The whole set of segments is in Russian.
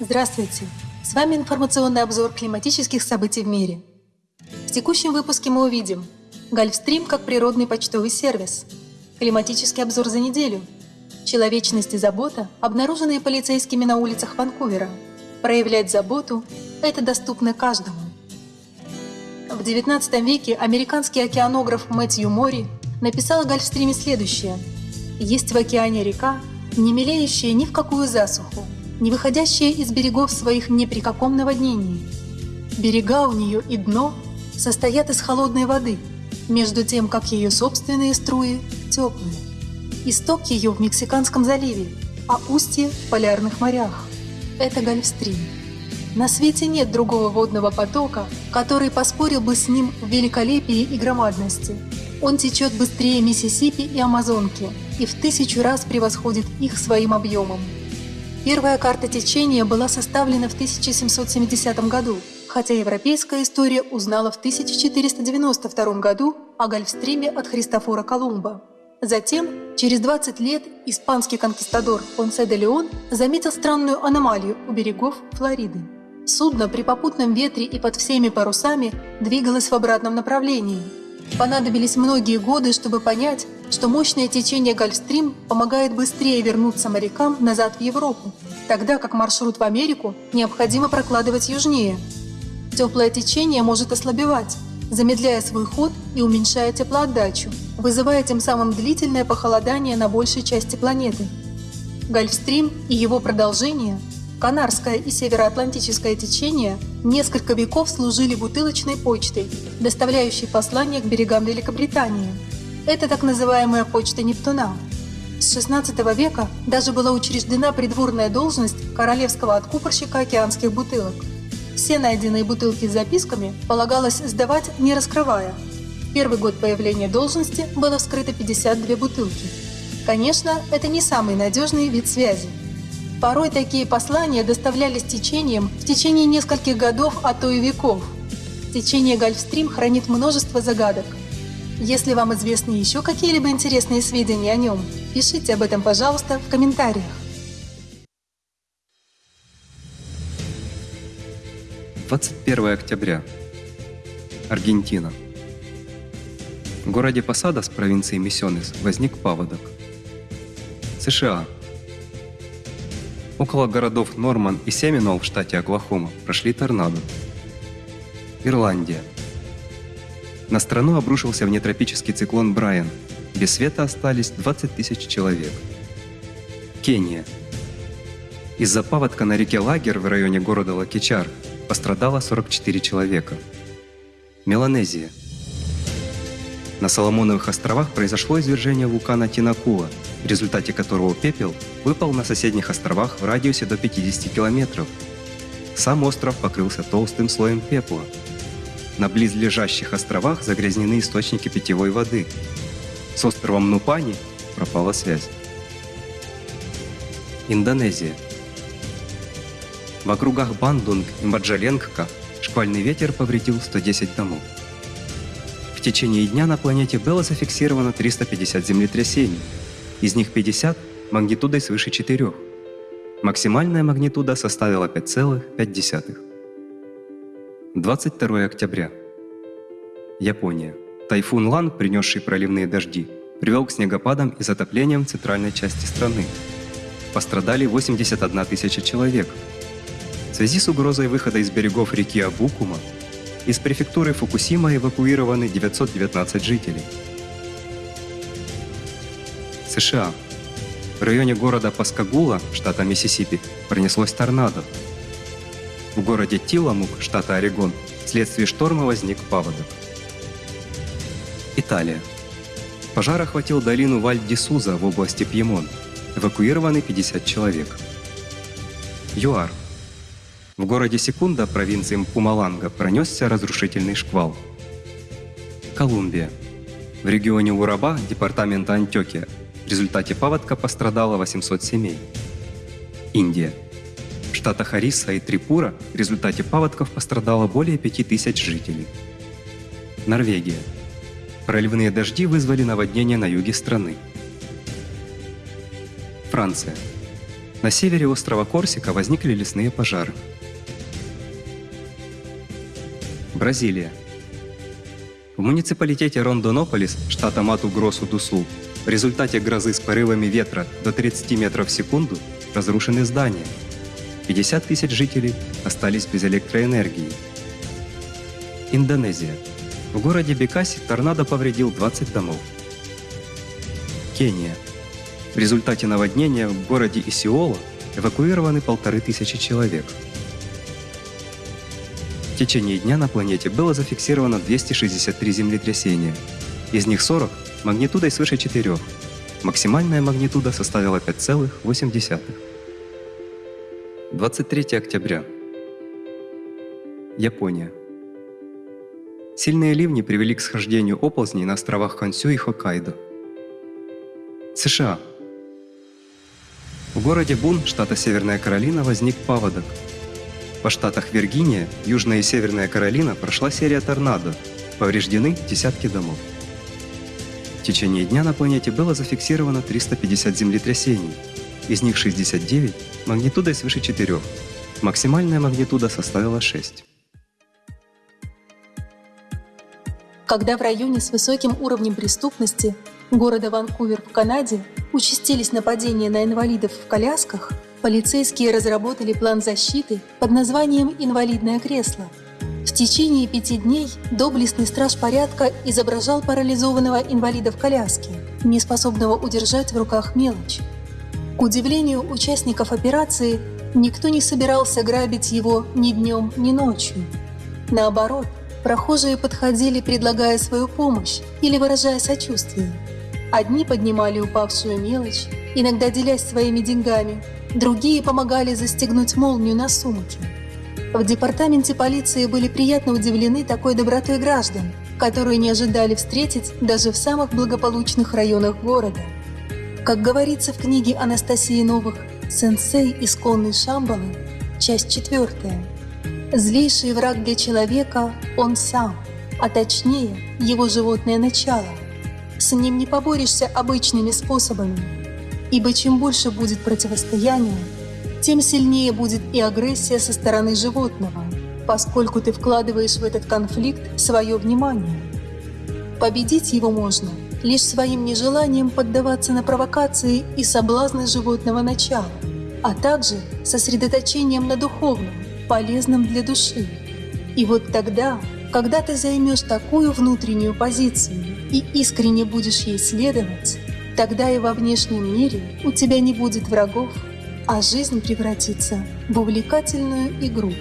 Здравствуйте! С вами информационный обзор климатических событий в мире. В текущем выпуске мы увидим Гольфстрим как природный почтовый сервис, климатический обзор за неделю, человечность и забота, обнаруженные полицейскими на улицах Ванкувера. Проявлять заботу – это доступно каждому. В XIX веке американский океанограф Мэтью Мори написал о Гольфстриме следующее. «Есть в океане река, не мелеющая ни в какую засуху, не выходящая из берегов своих ни при каком наводнении. Берега у нее и дно состоят из холодной воды, между тем, как ее собственные струи теплые. Исток ее в Мексиканском заливе, а устье в полярных морях. Это Гольфстрим. На свете нет другого водного потока, который поспорил бы с ним в великолепии и громадности. Он течет быстрее Миссисипи и Амазонки и в тысячу раз превосходит их своим объемом. Первая карта течения была составлена в 1770 году, хотя европейская история узнала в 1492 году о Гольфстриме от Христофора Колумба. Затем, через 20 лет, испанский конкистадор Понсе де Леон заметил странную аномалию у берегов Флориды. Судно при попутном ветре и под всеми парусами двигалось в обратном направлении. Понадобились многие годы, чтобы понять, что мощное течение Гольфстрим помогает быстрее вернуться морякам назад в Европу, тогда как маршрут в Америку необходимо прокладывать южнее. Теплое течение может ослабевать, замедляя свой ход и уменьшая теплоотдачу, вызывая тем самым длительное похолодание на большей части планеты. Гольфстрим и его продолжение, Канарское и Североатлантическое течение, несколько веков служили бутылочной почтой, доставляющей послания к берегам Великобритании – это так называемая почта Нептуна. С XVI века даже была учреждена придворная должность королевского откупорщика океанских бутылок. Все найденные бутылки с записками полагалось сдавать, не раскрывая. Первый год появления должности было вскрыто 52 бутылки. Конечно, это не самый надежный вид связи. Порой такие послания доставлялись течением в течение нескольких годов, а то и веков. Течение Гольфстрим хранит множество загадок – если вам известны еще какие-либо интересные сведения о нем, пишите об этом, пожалуйста, в комментариях. Двадцать первое октября. Аргентина. В городе Посадос провинции Миссионес возник паводок. США. Около городов Норман и Семинол в штате Оклахома прошли торнадо. Ирландия. На страну обрушился внетропический циклон Брайан. Без света остались 20 тысяч человек. Кения. Из-за паводка на реке Лагер в районе города Лакичар пострадало 44 человека. Меланезия. На Соломоновых островах произошло извержение вулкана Тинакула, в результате которого пепел выпал на соседних островах в радиусе до 50 километров. Сам остров покрылся толстым слоем пепла – на близлежащих островах загрязнены источники питьевой воды. С островом Нупани пропала связь. Индонезия. В округах Бандунг и Маджаленгка шквальный ветер повредил 110 домов. В течение дня на планете было зафиксировано 350 землетрясений, из них 50 магнитудой свыше 4. Максимальная магнитуда составила 5,5. 22 октября. Япония. Тайфун Лан, принесший проливные дожди, привел к снегопадам и затоплениям центральной части страны. Пострадали 81 тысяча человек. В связи с угрозой выхода из берегов реки Абукума из префектуры Фукусима эвакуированы 919 жителей. США. В районе города Паскагула, штата Миссисипи, пронеслось торнадо, в городе Тиламук, штата Орегон, вследствие шторма возник паводок. Италия. Пожар охватил долину Валь-ди-Суза в области Пьемон. Эвакуированы 50 человек. ЮАР. В городе Секунда, провинции Мпумаланга, пронесся разрушительный шквал. Колумбия. В регионе Ураба, департамента Антиокия, в результате паводка пострадало 800 семей. Индия штата Хариса и Трипура в результате паводков пострадало более 5000 жителей. Норвегия. Проливные дожди вызвали наводнение на юге страны. Франция. На севере острова Корсика возникли лесные пожары. Бразилия. В муниципалитете Рондонополис, штата Мату-Гросу-ду-Сул, в результате грозы с порывами ветра до 30 метров в секунду разрушены здания. 50 тысяч жителей остались без электроэнергии. Индонезия. В городе Бекаси торнадо повредил 20 домов. Кения. В результате наводнения в городе Исиола эвакуированы полторы тысячи человек. В течение дня на планете было зафиксировано 263 землетрясения. Из них 40 магнитудой свыше 4. Максимальная магнитуда составила 5,8. 23 октября. Япония. Сильные ливни привели к схождению оползней на островах Хансю и Хоккайдо. США. В городе Бун, штата Северная Каролина, возник паводок. По штатах Виргиния, Южная и Северная Каролина прошла серия торнадо. Повреждены десятки домов. В течение дня на планете было зафиксировано 350 землетрясений. Из них 69 магнитудой свыше 4. Максимальная магнитуда составила 6. Когда в районе с высоким уровнем преступности города Ванкувер в Канаде участились нападения на инвалидов в колясках, полицейские разработали план защиты под названием «Инвалидное кресло». В течение пяти дней доблестный страж порядка изображал парализованного инвалида в коляске, неспособного удержать в руках мелочь. К удивлению участников операции, никто не собирался грабить его ни днем, ни ночью. Наоборот, прохожие подходили, предлагая свою помощь или выражая сочувствие. Одни поднимали упавшую мелочь, иногда делясь своими деньгами, другие помогали застегнуть молнию на сумке. В департаменте полиции были приятно удивлены такой добротой граждан, которые не ожидали встретить даже в самых благополучных районах города. Как говорится в книге Анастасии Новых «Сенсей исконный Шамбалы», часть четвертая, злейший враг для человека – он сам, а точнее его животное начало – с ним не поборешься обычными способами, ибо чем больше будет противостояние, тем сильнее будет и агрессия со стороны животного, поскольку ты вкладываешь в этот конфликт свое внимание. Победить его можно лишь своим нежеланием поддаваться на провокации и соблазны животного начала, а также сосредоточением на духовном, полезном для души. И вот тогда, когда ты займешь такую внутреннюю позицию, и искренне будешь ей следовать, тогда и во внешнем мире у тебя не будет врагов, а жизнь превратится в увлекательную игру.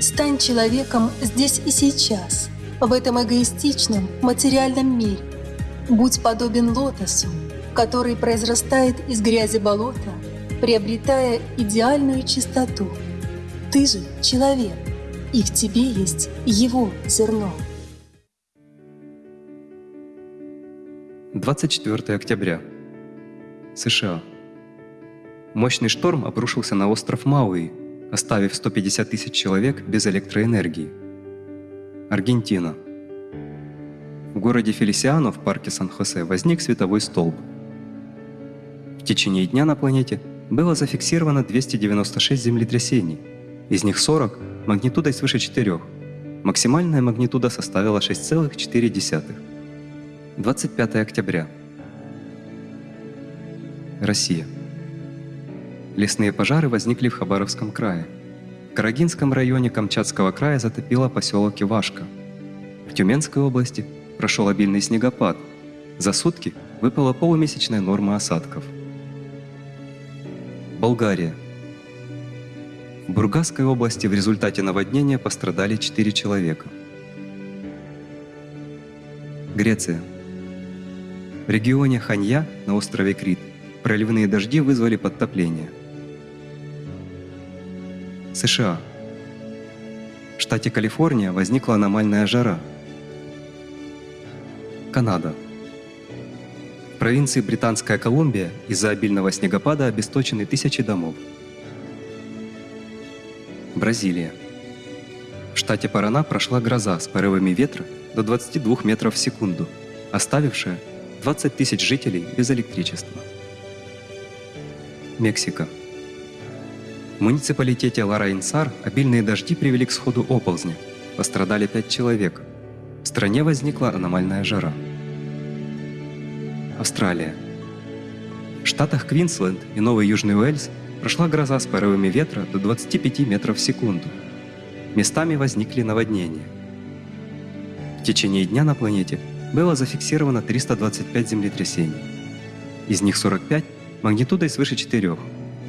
Стань человеком здесь и сейчас, в этом эгоистичном материальном мире. Будь подобен лотосу, который произрастает из грязи болота, приобретая идеальную чистоту. Ты же человек, и в тебе есть его зерно. 24 октября. США. Мощный шторм обрушился на остров Мауи, оставив 150 тысяч человек без электроэнергии. Аргентина. В городе Фелисиано в парке Сан-Хосе возник световой столб. В течение дня на планете было зафиксировано 296 землетрясений, из них 40 магнитудой свыше 4. Максимальная магнитуда составила 6,4. 25 октября. Россия. Лесные пожары возникли в Хабаровском крае. В Карагинском районе Камчатского края затопило поселок Ивашка. В Тюменской области прошел обильный снегопад. За сутки выпала полумесячная норма осадков. Болгария. В Бургасской области в результате наводнения пострадали 4 человека. Греция. В регионе Ханья на острове Крит проливные дожди вызвали подтопление. США. В штате Калифорния возникла аномальная жара. Канада. В провинции Британская Колумбия из-за обильного снегопада обесточены тысячи домов. Бразилия. В штате Парана прошла гроза с порывами ветра до 22 метров в секунду, оставившая 20 тысяч жителей без электричества. Мексика. В муниципалитете Ларайнсар обильные дожди привели к сходу оползня. Пострадали пять человек. Стране возникла аномальная жара. Австралия. В штатах Квинсленд и Новый Южный Уэльс прошла гроза с порывами ветра до 25 метров в секунду. Местами возникли наводнения. В течение дня на планете было зафиксировано 325 землетрясений. Из них 45 магнитудой свыше 4.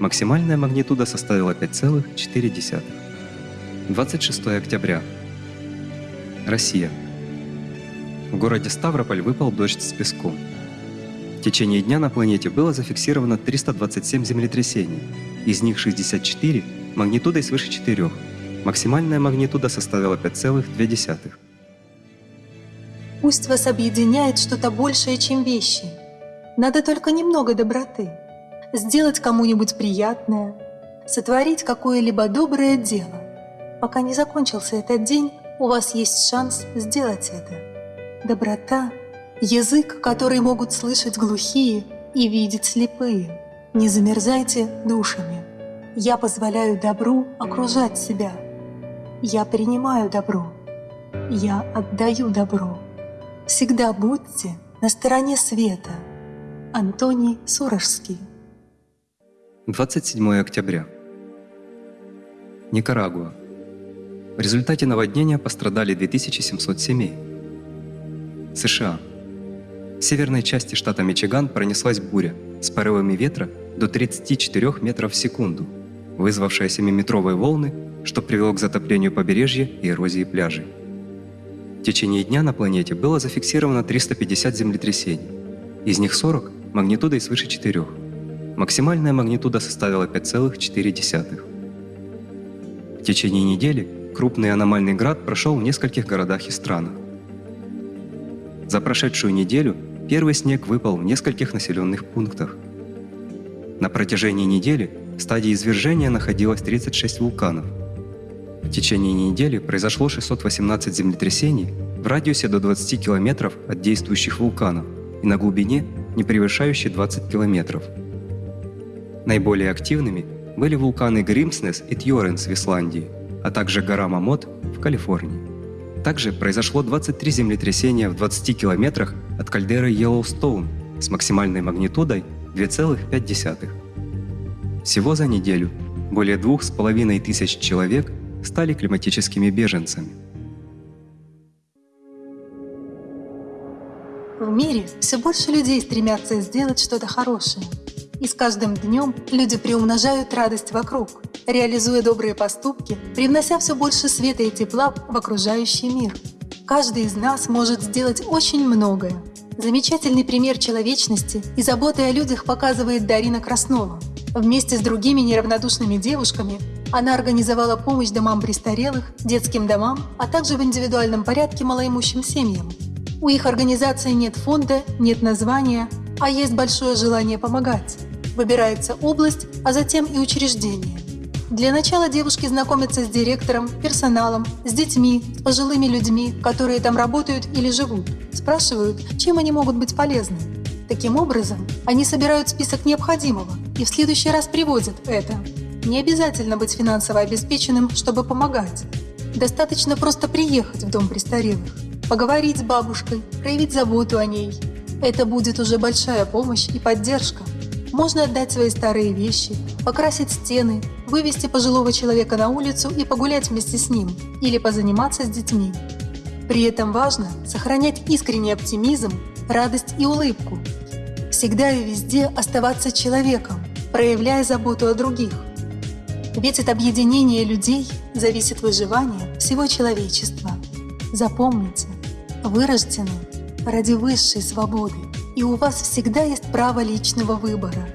Максимальная магнитуда составила 5,4. 26 октября. Россия. В городе Ставрополь выпал дождь с песком. В течение дня на планете было зафиксировано 327 землетрясений, из них 64 магнитудой свыше 4. Максимальная магнитуда составила 5,2. Пусть вас объединяет что-то большее, чем вещи. Надо только немного доброты. Сделать кому-нибудь приятное, сотворить какое-либо доброе дело. Пока не закончился этот день, у вас есть шанс сделать это. Доброта – язык, который могут слышать глухие и видеть слепые. Не замерзайте душами. Я позволяю добру окружать себя. Я принимаю добро. Я отдаю добро. Всегда будьте на стороне света. Антоний Сурожский 27 октября. Никарагуа. В результате наводнения пострадали 2700 семей. США. В северной части штата Мичиган пронеслась буря с порывами ветра до 34 метров в секунду, вызвавшая 7-метровые волны, что привело к затоплению побережья и эрозии пляжей. В течение дня на планете было зафиксировано 350 землетрясений, из них 40 магнитудой свыше 4. Максимальная магнитуда составила 5,4. В течение недели крупный аномальный град прошел в нескольких городах и странах. За прошедшую неделю первый снег выпал в нескольких населенных пунктах. На протяжении недели в стадии извержения находилось 36 вулканов – в течение недели произошло 618 землетрясений в радиусе до 20 километров от действующих вулканов и на глубине, не превышающей 20 километров. Наиболее активными были вулканы Гримснес и Тьоренс в Исландии, а также гора Мамот в Калифорнии. Также произошло 23 землетрясения в 20 километрах от кальдеры Йеллоустоун с максимальной магнитудой 2,5. Всего за неделю более двух с половиной тысяч человек стали климатическими беженцами. В мире все больше людей стремятся сделать что-то хорошее. И с каждым днем люди приумножают радость вокруг, реализуя добрые поступки, привнося все больше света и тепла в окружающий мир. Каждый из нас может сделать очень многое. Замечательный пример человечности и заботы о людях показывает Дарина Краснова. Вместе с другими неравнодушными девушками она организовала помощь домам престарелых, детским домам, а также в индивидуальном порядке малоимущим семьям. У их организации нет фонда, нет названия, а есть большое желание помогать. Выбирается область, а затем и учреждение. Для начала девушки знакомятся с директором, персоналом, с детьми, с пожилыми людьми, которые там работают или живут. Спрашивают, чем они могут быть полезны. Таким образом, они собирают список необходимого и в следующий раз приводят это. Не обязательно быть финансово обеспеченным, чтобы помогать. Достаточно просто приехать в дом престарелых, поговорить с бабушкой, проявить заботу о ней. Это будет уже большая помощь и поддержка. Можно отдать свои старые вещи, покрасить стены, вывести пожилого человека на улицу и погулять вместе с ним, или позаниматься с детьми. При этом важно сохранять искренний оптимизм, радость и улыбку. Всегда и везде оставаться человеком, проявляя заботу о других. Ведь от объединения людей зависит выживание всего человечества. Запомните, вы рождены ради высшей свободы, и у вас всегда есть право личного выбора.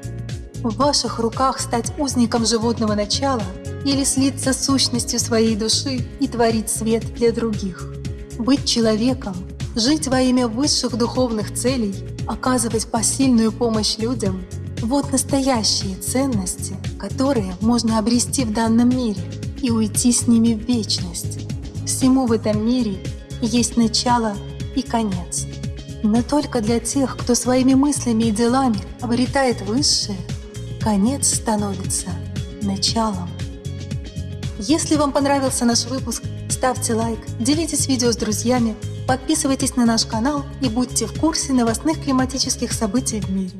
В ваших руках стать узником животного начала или слиться с сущностью своей души и творить свет для других. Быть человеком, жить во имя высших духовных целей, оказывать посильную помощь людям – вот настоящие ценности, которые можно обрести в данном мире и уйти с ними в вечность. Всему в этом мире есть начало и конец. Но только для тех, кто своими мыслями и делами обретает высшее, конец становится началом. Если вам понравился наш выпуск, ставьте лайк, делитесь видео с друзьями, подписывайтесь на наш канал и будьте в курсе новостных климатических событий в мире.